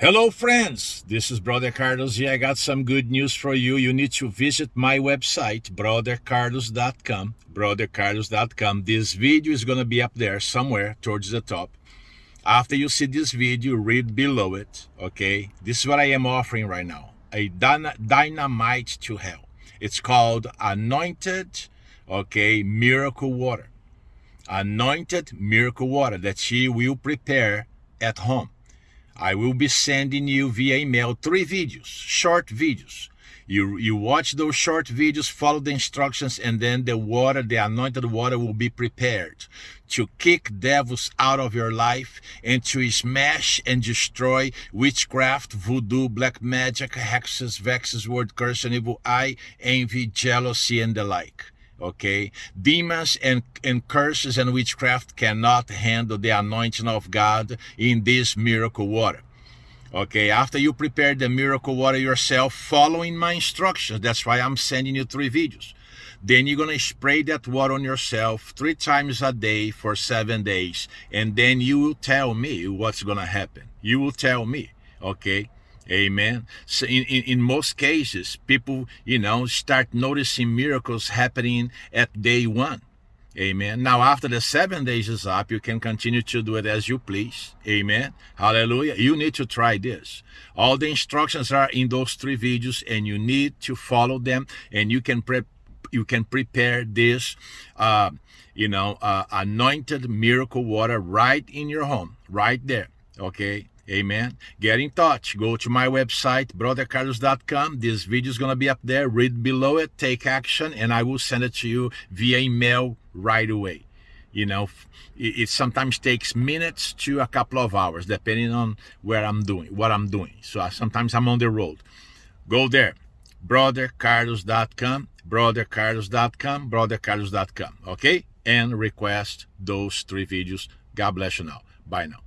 Hello, friends. This is Brother Carlos here. I got some good news for you. You need to visit my website, brothercarlos.com. Brothercarlos.com. This video is going to be up there somewhere towards the top. After you see this video, read below it. Okay. This is what I am offering right now a dynamite to hell. It's called Anointed, okay, Miracle Water. Anointed Miracle Water that she will prepare at home I will be sending you via email three videos, short videos. You, you watch those short videos, follow the instructions, and then the water, the anointed water will be prepared to kick devils out of your life and to smash and destroy witchcraft, voodoo, black magic, hexes, vexes, word curse, and evil eye, envy, jealousy, and the like okay? Demons and and curses and witchcraft cannot handle the anointing of god in this miracle water okay? After you prepare the miracle water yourself following my instructions that's why i'm sending you three videos. Then you're going to spray that water on yourself three times a day for seven days and then you will tell me what's going to happen. You will tell me okay Amen. So in, in, in most cases, people, you know, start noticing miracles happening at day one. Amen. Now, after the seven days is up, you can continue to do it as you please. Amen. Hallelujah. You need to try this. All the instructions are in those three videos, and you need to follow them, and you can prep you can prepare this uh, you know uh, anointed miracle water right in your home right there okay Amen. Get in touch. Go to my website, brothercarlos.com. This video is going to be up there. Read below it, take action, and I will send it to you via email right away. You know, it, sometimes takes minutes to a couple of hours, depending on where I'm doing, what I'm doing. So I, sometimes I'm on the road. Go there, brothercarlos.com, brothercarlos.com, brothercarlos.com. Okay? And request those three videos. God bless you now. Bye now.